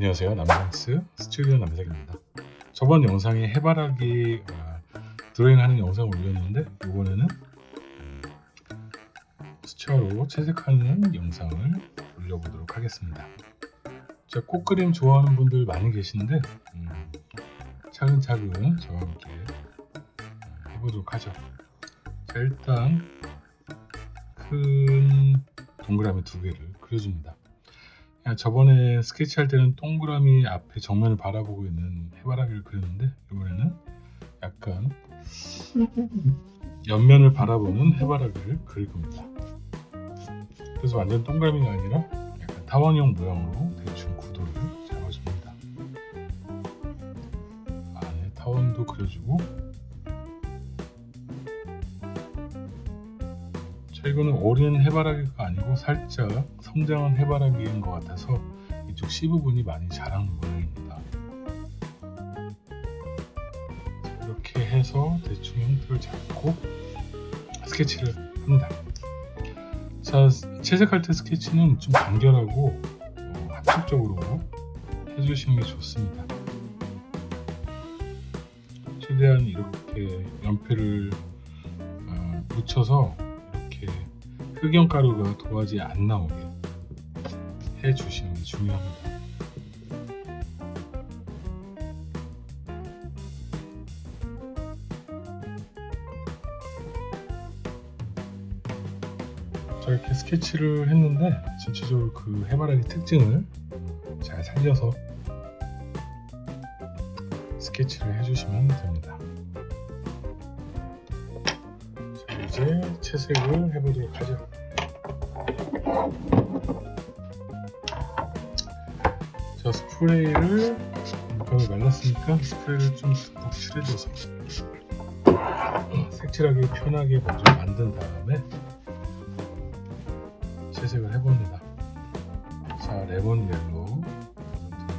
안녕하세요. 남상스 스튜디오 남색입니다. 저번 영상에 해바라기 어, 드로잉하는 영상을 올렸는데 이번에는 수채화로 채색하는 영상을 올려보도록 하겠습니다. 자, 꽃그림 좋아하는 분들 많이 계신데 음, 차근차근 저와 함께 해보도록 하죠. 자, 일단 큰 동그라미 두 개를 그려줍니다 저번에 스케치할 때는 동그라미 앞에 정면을 바라보고 있는 해바라기를 그렸는데 이번에는 약간 옆면을 바라보는 해바라기를 그릴 겁니다. 그래서 완전 동그라미가 아니라 약간 타원형 모양으로 대충 구도를 잡아줍니다. 안에 타원도 그려주고 이거는 어린 해바라기가 아니고 살짝 성장한 해바라기인 것 같아서 이쪽 C 부분이 많이 자란 모양입니다. 자, 이렇게 해서 대충 형태를 잡고 스케치를 합니다. 자 채색할 때 스케치는 좀 간결하고 어, 합축적으로 해주시는 게 좋습니다. 최대한 이렇게 연필을 어, 묻혀서 흑연가루가 도화지에 안 나오게 해주시는 게 중요합니다. 자 이렇게 스케치를 했는데 전체적으로 그 해바라기 특징을 잘 살려서 스케치를 해주시면 됩니다. 이제 채색을 해보도록 하죠. 자 스프레이를 벽을 말랐으니까 스프레이를 좀 듬뿍 칠해줘서 색칠하기 편하게 먼저 만든 다음에 채색을 해봅니다. 자 lemon yellow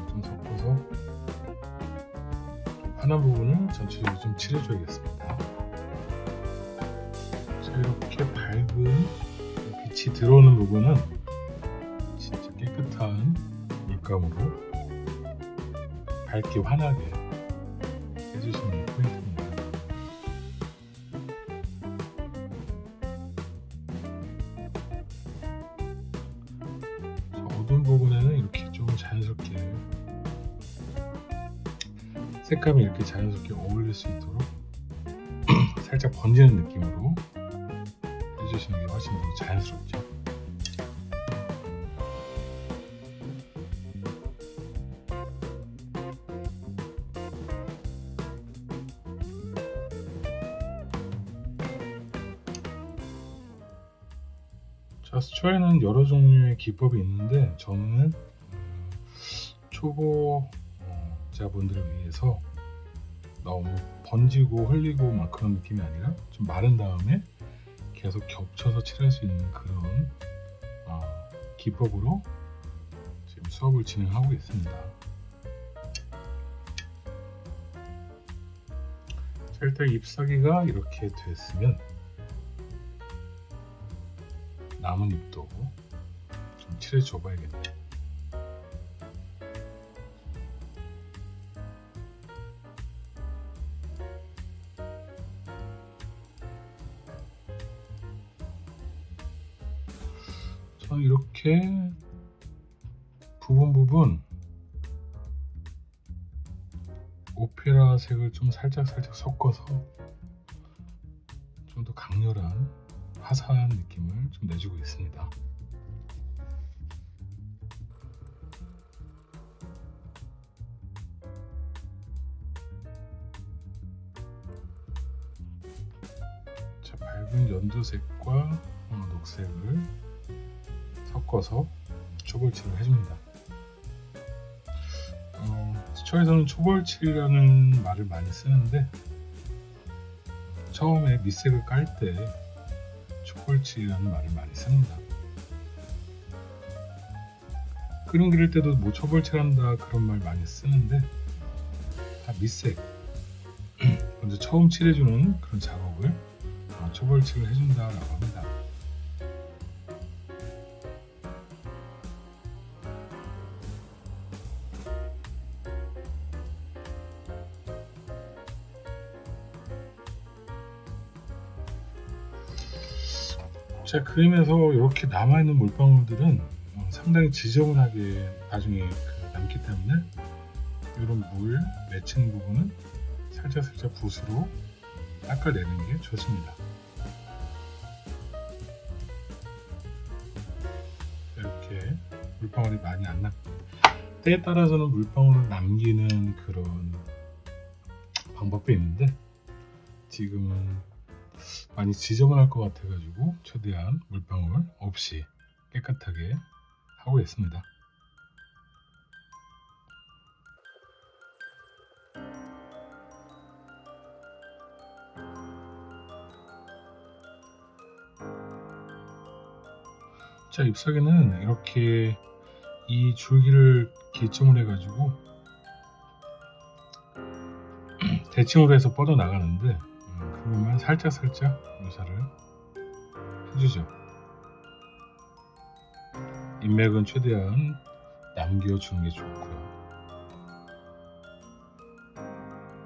좀 섞어서 환한 부분을 전체적으로 좀 칠해줘야겠습니다. 자 이렇게 밝은 빛이 들어오는 부분은 진짜 깨끗한 물감으로 밝게 환하게 해주시는 게 포인트입니다. 어두운 부분에는 이렇게 좀 자연스럽게 색감이 이렇게 자연스럽게 어울릴 수 있도록 살짝 번지는 느낌으로 해주시는 게 훨씬 더 자연스럽죠. 자, 수초에는 여러 종류의 기법이 있는데 저는 초보자분들을 위해서 너무 번지고 흘리고 막 그런 느낌이 아니라 좀 마른 다음에 계속 겹쳐서 칠할 수 있는 그런 어, 기법으로 지금 수업을 진행하고 있습니다. 자, 일단 잎사귀가 이렇게 됐으면 남은 잎도 좀 칠해 줘 봐야겠네요. 색을 좀 살짝 살짝 섞어서 좀 더 강렬한 화사한 느낌을 좀 내주고 있습니다. 자, 밝은 연두색과 어, 녹색을 섞어서 초벌칠을 해줍니다. 어, 수초에서는 초벌칠이라는 말을 많이 쓰는데 처음에 밑색을 깔 때 초벌칠이라는 말을 많이 씁니다. 그림 그릴 때도 뭐 초벌칠한다 그런 말 많이 쓰는데 다 밑색 먼저 처음 칠해주는 그런 작업을 초벌칠을 해준다라고 합니다. 자 그림에서 이렇게 남아있는 물방울들은 어, 상당히 지저분하게 나중에 그 남기 때문에 이런 물 맺힌 부분은 살짝 살짝 붓으로 닦아내는 게 좋습니다. 이렇게 물방울이 많이 안 남. 때에 따라서는 물방울을 남기는 그런 방법도 있는데 지금은 많이 지저분할 것 같아가지고 최대한 물방울 없이 깨끗하게 하고 있습니다. 자 잎사귀는 이렇게 이 줄기를 기점으로 해가지고 대칭으로 해서 뻗어 나가는데 음, 그것만 살짝 살짝 묘사를 해주죠. 인맥은 최대한 남겨주는 게 좋고요.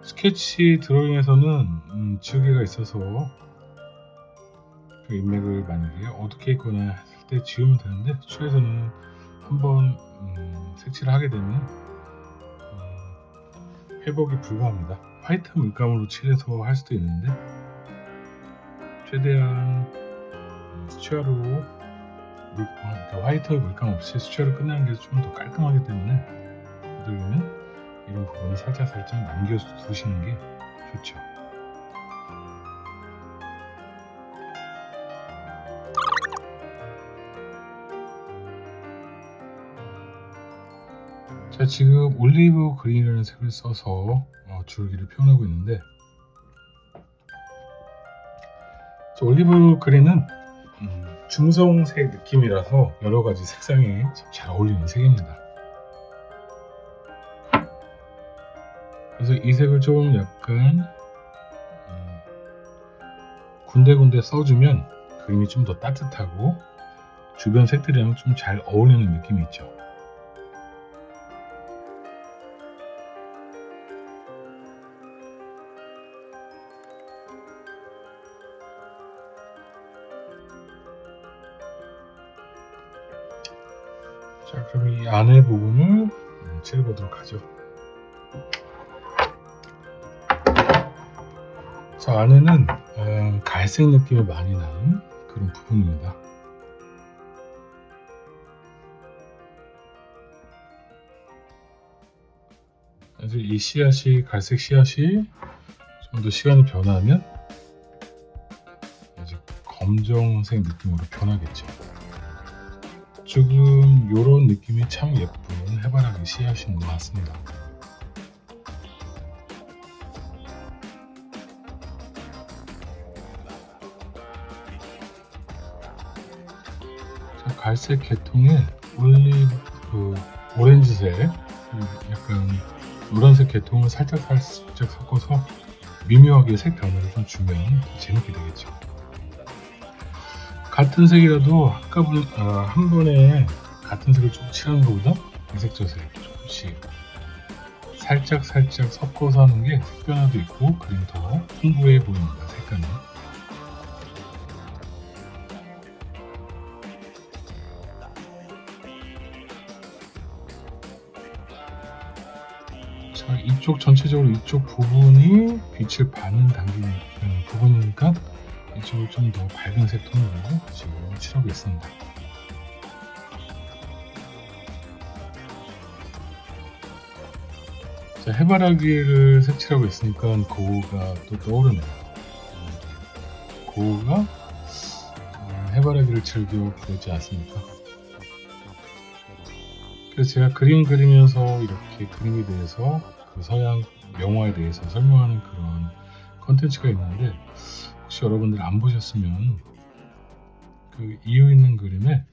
스케치 드로잉에서는 음, 지우개가 있어서 그 인맥을 만약에 어둡게 있거나 했을 때 지우면 되는데 추에서는 한번 음, 색칠을 하게 되면 음, 회복이 불가합니다. 화이트 물감으로 칠해서 할 수도 있는데 최대한 음, 수채화로 물, 어, 그러니까 화이트 물감 없이 수채화로 끝나는 게 좀 더 깔끔하기 때문에 그러면 이런 부분을 살짝 살짝 남겨두시는 게 좋죠. 자 지금 올리브 그린이라는 색을 써서 어, 줄기를 표현하고 있는데 자, 올리브 그린은 음, 중성색 느낌이라서 여러 가지 색상이 잘 어울리는 색입니다. 그래서 이 색을 좀 약간 음, 군데군데 써주면 그림이 좀 더 따뜻하고 주변 색들이랑 좀 잘 어울리는 느낌이 있죠. 자 그럼 이 안에 부분을 칠해보도록 하죠. 자 안에는 어, 갈색 느낌이 많이 나는 그런 부분입니다. 그래서 이 씨앗이 갈색 씨앗이 좀 더 시간이 변하면 이제 검정색 느낌으로 변하겠죠 지금 이런 느낌이 참 예쁜 해바라기 씨앗인 것 같습니다. 자, 갈색 계통에 올리브 그 오렌지색 약간 노란색 계통을 살짝 살짝 섞어서 미묘하게 색 변화를 좀 주면 재밌게 되겠죠. 같은 색이라도 아까분 어, 한 번에 같은 색을 좀 칠하는 것보다 이색저색. 조금씩. 살짝 살짝 섞어서 하는 게 색변화도 있고 그림 더 풍부해 보입니다 색감이. 자 이쪽 전체적으로 이쪽 부분이 빛을 받는 단계 부분이니까 이쪽을 좀더 밝은 색 톤으로 지금 칠하고 있습니다. 자, 해바라기를 색칠하고 있으니까 고우가 또 떠오르네요. 고우가 음, 해바라기를 즐겨 부르지 않습니까? 그래서 제가 그림 그리면서 이렇게 그림에 대해서 그 서양 명화에 대해서 설명하는 그런 컨텐츠가 있는데 혹시 여러분들 안 보셨으면 그 이유 있는 그림에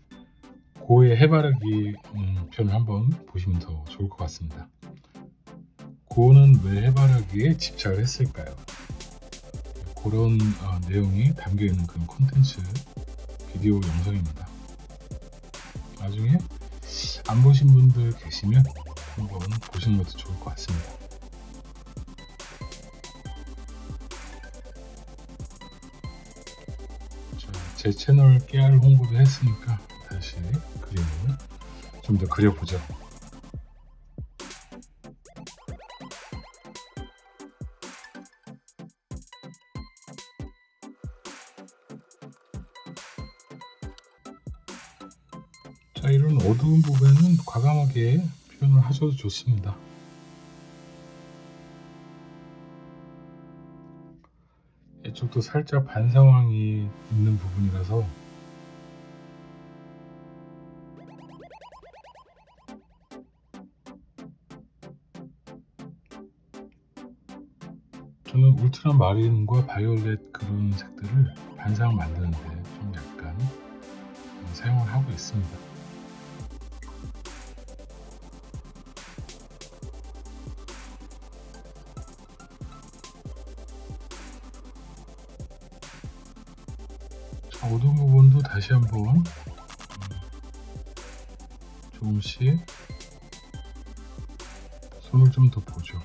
고의 해바라기 음, 편을 한번 보시면 더 좋을 것 같습니다. 고는 왜 해바라기에 집착을 했을까요? 그런 어, 내용이 담겨 있는 그런 콘텐츠 비디오 영상입니다. 나중에 안 보신 분들 계시면 한번 보시는 것도 좋을 것 같습니다. 제 채널 깨알 홍보도 했으니까 다시 그림을 좀 더 그려보죠. 자, 이런 어두운 부분은 과감하게 표현을 하셔도 좋습니다. 이쪽도 살짝 반 상황이 있는 부분이라서 저는 울트라 마린과 바이올렛 그런 색들을 반상 만드는데 좀 약간 사용을 하고 있습니다. 자, 어두운 부분도 다시 한번 음, 조금씩 손을 좀 더 보죠.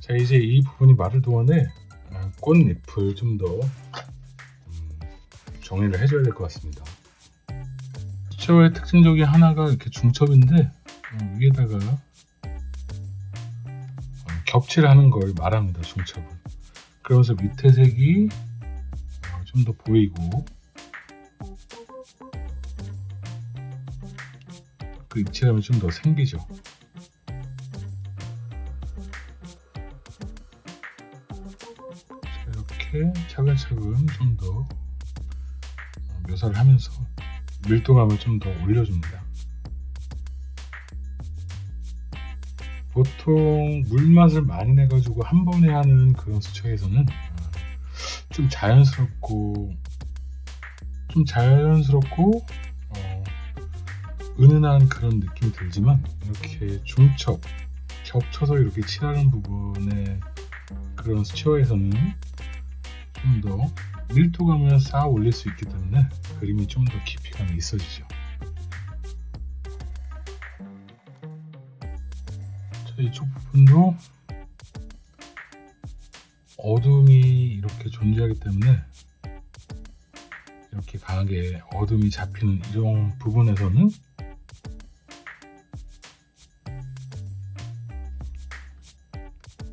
자 이제 이 부분이 마를 동안에 아, 꽃잎을 좀더 음, 정리를 해줘야 될 것 같습니다. 수채화의 특징 중에 하나가 이렇게 중첩인데 어, 위에다가 어, 겹칠 하는 걸 말합니다. 중첩은. 그러면서 밑에 색이 어, 좀더 보이고 그 입체감이 좀 더 생기죠. 이렇게 차근차근 좀 더 묘사를 하면서 밀도감을 좀 더 올려줍니다. 보통 물맛을 많이 내가지고 한 번에 하는 그런 수채에서는 좀 자연스럽고 좀 자연스럽고 어, 은은한 그런 느낌이 들지만 이렇게 중첩 겹쳐서 이렇게 칠하는 부분에 그런 수채화에서는 좀더 밀도감을 쌓아 올릴 수 있기 때문에 그림이 좀 더 깊이감이 있어지죠. 자, 이쪽 부분도 어둠이 이렇게 존재하기 때문에 이렇게 강하게 어둠이 잡히는 이런 부분에서는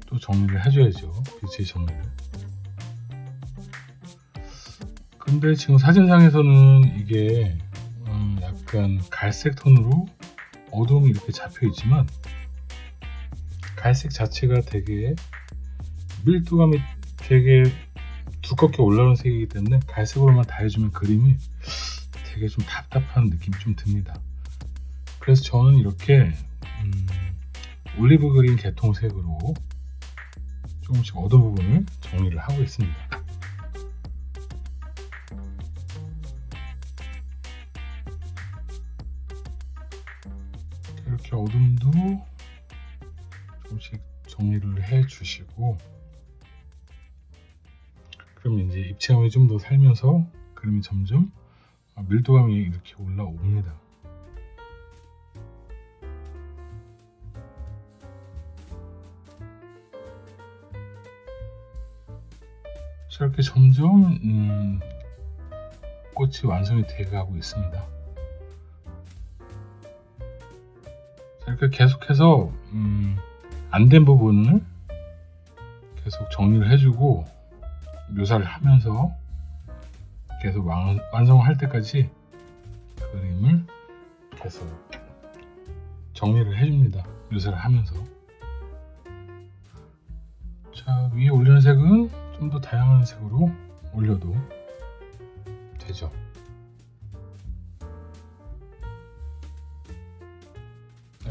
또 정리를 해줘야죠. 빛의 정리를. 근데 지금 사진상에서는 이게 음 약간 갈색 톤으로 어둠이 이렇게 잡혀 있지만 갈색 자체가 되게 밀도감이 되게 두껍게 올라오는 색이기 때문에 갈색으로만 다 해주면 그림이 되게 좀 답답한 느낌이 좀 듭니다. 그래서 저는 이렇게 음 올리브 그린 계통색으로 조금씩 어두운 부분을 정리를 하고 있습니다. 어둠도 조금씩 정리를 해 주시고 그럼 이제 입체감이 좀 더 살면서 그림이 점점 밀도감이 이렇게 올라옵니다. 자, 이렇게 점점 음, 꽃이 완성이 되어가고 있습니다. 자, 이렇게 계속해서 음, 안 된 부분을 계속 정리를 해주고 묘사를 하면서 계속 완, 완성할 때까지 그림을 계속 정리를 해줍니다. 묘사를 하면서 자 위에 올리는 색은 좀 더 다양한 색으로 올려도 되죠.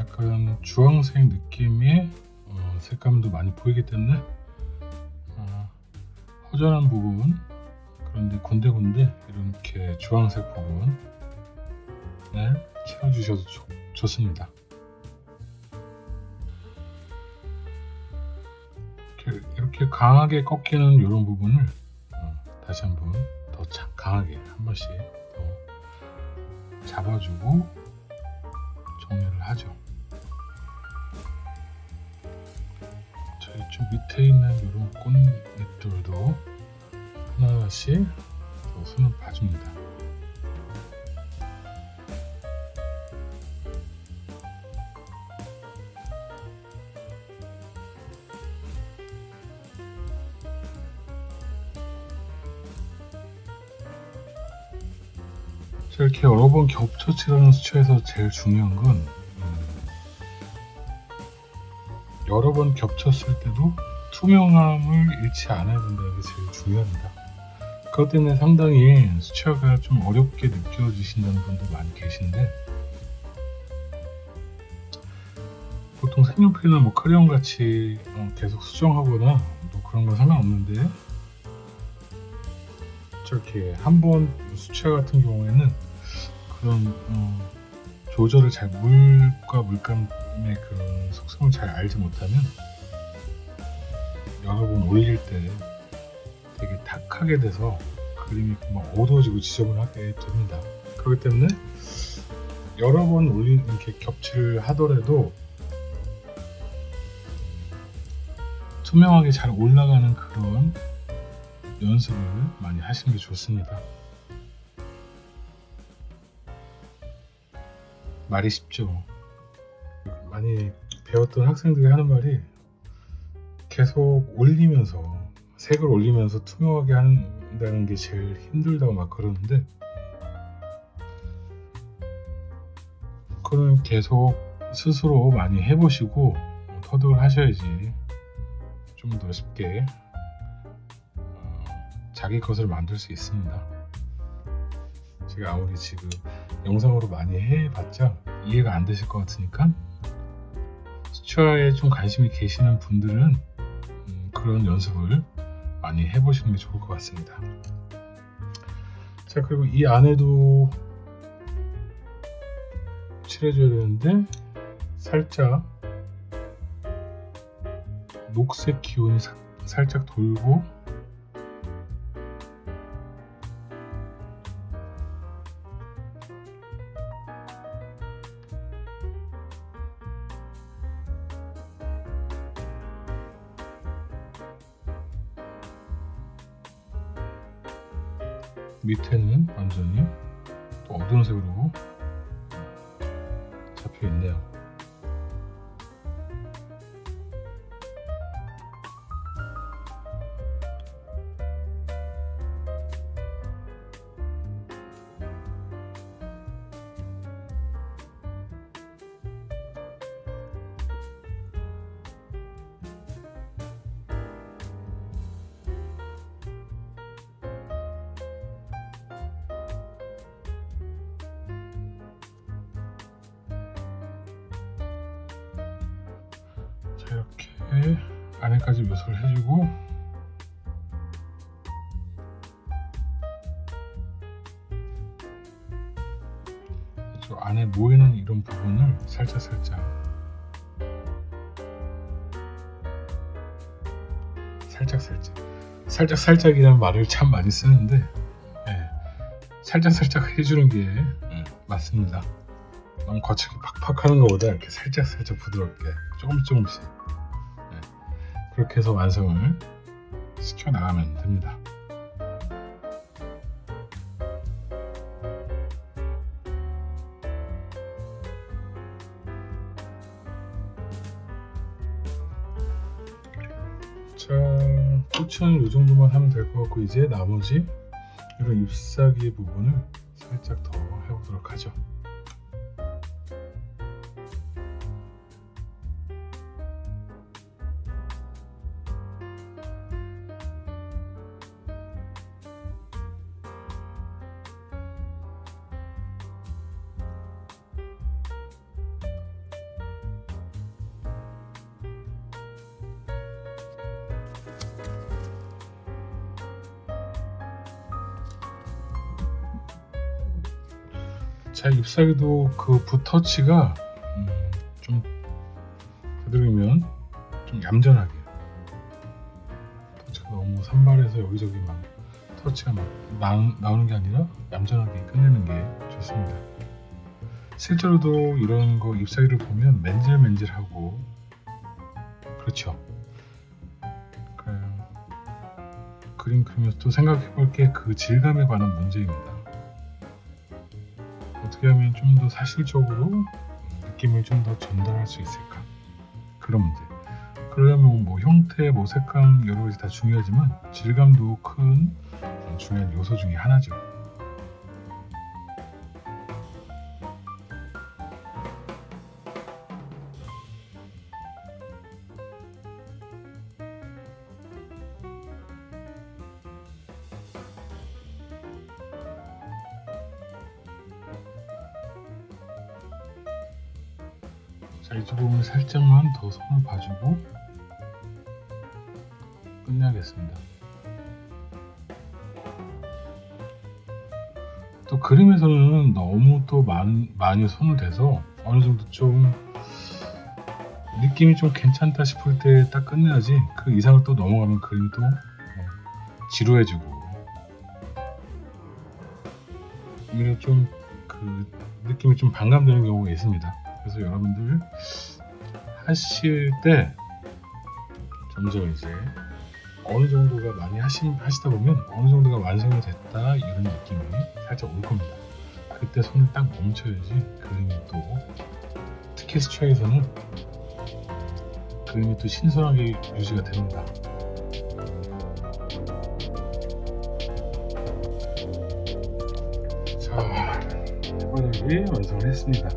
약간 주황색 느낌의 어, 색감도 많이 보이기 때문에 어, 허전한 부분 그런데 군데군데 이렇게 주황색 부분을 채워주셔도 좋, 좋습니다. 이렇게, 이렇게 강하게 꺾이는 이런 부분을 어, 다시 한번 더 차, 강하게 한 번씩 더 잡아주고 정리를 하죠. 자, 이쪽 밑에 있는 이런 꽃잎들도 하나하나씩 더 손을 봐줍니다. 자, 이렇게 여러 번 겹쳐 칠하는 수채에서 제일 중요한 건 여러 번 겹쳤을 때도 투명함을 잃지 않아야 된다는 게 제일 중요합니다. 그것 때문에 상당히 수채화가 좀 어렵게 느껴지신다는 분도 많이 계신데 보통 색연필이나 뭐 크레용 같이 어, 계속 수정하거나 뭐 그런 건 상관없는데 저렇게 한 번 수채 같은 경우에는 그런 어, 조절을 잘 물과 물감의 그런 속성을 잘 알지 못하면 여러 번 올릴 때 되게 탁하게 돼서 그림이 막 어두워지고 지저분하게 됩니다. 그렇기 때문에 여러 번 올린 이렇게 겹칠을 하더라도 투명하게 잘 올라가는 그런 연습을 많이 하시는 게 좋습니다. 말이 쉽죠. 많이 배웠던 학생들이 하는 말이 계속 올리면서 색을 올리면서 투명하게 한다는 게 제일 힘들다고 막 그러는데 그거는 계속 스스로 많이 해보시고 터득을 하셔야지 좀 더 쉽게 어, 자기 것을 만들 수 있습니다. 제가 아무리 지금 영상으로 많이 해봤자 이해가 안 되실 것 같으니까 수채화에 좀 관심이 계시는 분들은 음, 그런 연습을 많이 해보시는 게 좋을 것 같습니다. 자 그리고 이 안에도 칠해줘야 되는데 살짝 녹색 기운이 사- 살짝 돌고 밑에는 완전히 또 어두운 색으로 이렇게 안에까지 묘사를 해주고 저 안에 모이는 이런 부분을 살짝 살짝 살짝 살짝 살짝 살짝이라는 말을 참 많이 쓰는데 예, 살짝 살짝 해주는 게 예, 맞습니다. 너무 거칠게 팍팍 하는 것보다 이렇게 살짝 살짝 부드럽게 조금씩 조금씩 네. 그렇게 해서 완성을 시켜 나가면 됩니다. 자, 꽃은 이 정도만 하면 될 것 같고 이제 나머지 이런 잎사귀 부분을 살짝 더 해보도록 하죠. 자 잎사귀도 그 붓터치가 음, 좀 되도록이면 좀 얌전하게 터치가 너무 산발해서 여기저기 막 터치가 막 나, 나오는 게 아니라 얌전하게 끝내는 게 좋습니다 실제로도 이런 거 잎사귀를 보면 맨질맨질하고 그렇죠. 그 그림 그리면서 또 생각해 볼 게 그 질감에 관한 문제입니다. 어떻게 하면 좀 더 사실적으로 느낌을 좀 더 전달할 수 있을까? 그런 문제. 그러려면 뭐 형태, 뭐 색감 여러 가지 다 중요하지만 질감도 큰 중요한 요소 중에 하나죠. 자, 이 부분 살짝만 더 손을 봐주고 끝내겠습니다. 또 그림에서는 너무 또 많, 많이 손을 대서 어느 정도 좀 느낌이 좀 괜찮다 싶을 때 딱 끝내야지 그 이상을 또 넘어가면 그림이 또 어, 지루해지고 오히려 좀 그 느낌이 좀 반감되는 경우가 있습니다. 그래서 여러분들 하실 때 점점 이제 어느 정도가 많이 하시, 하시다 보면 어느 정도가 완성이 됐다 이런 느낌이 살짝 올 겁니다. 그때 손을 딱 멈춰야지 그림이 또 특히 수초에서는 그림이 또 신선하게 유지가 됩니다. 자, 해바라기 완성을 했습니다.